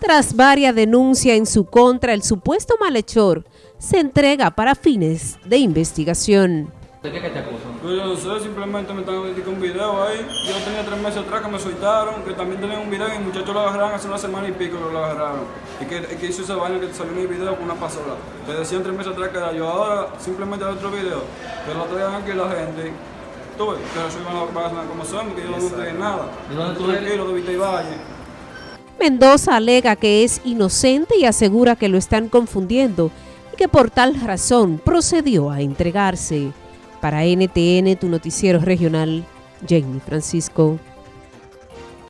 Tras varias denuncias en su contra, el supuesto malhechor se entrega para fines de investigación. ¿De qué que te acusan? Pues yo no sé, simplemente me están dedicando un video ahí. Yo tenía tres meses atrás que me soltaron, que también tenía un video y el muchacho lo agarraron hace una semana y pico que lo agarraron. Y que, que hizo esa vaina que salió en el video con una pasola. Te decían tres meses atrás que era yo. Ahora simplemente hay otro video, que lo traigan aquí la gente. Tú ves, que eso iban a pasar como son, que yo no tengo nada. ¿De dónde tú eres? Tranquilo, de Vita y Valle. Mendoza alega que es inocente y asegura que lo están confundiendo y que por tal razón procedió a entregarse. Para NTN, tu noticiero regional, Jamie Francisco.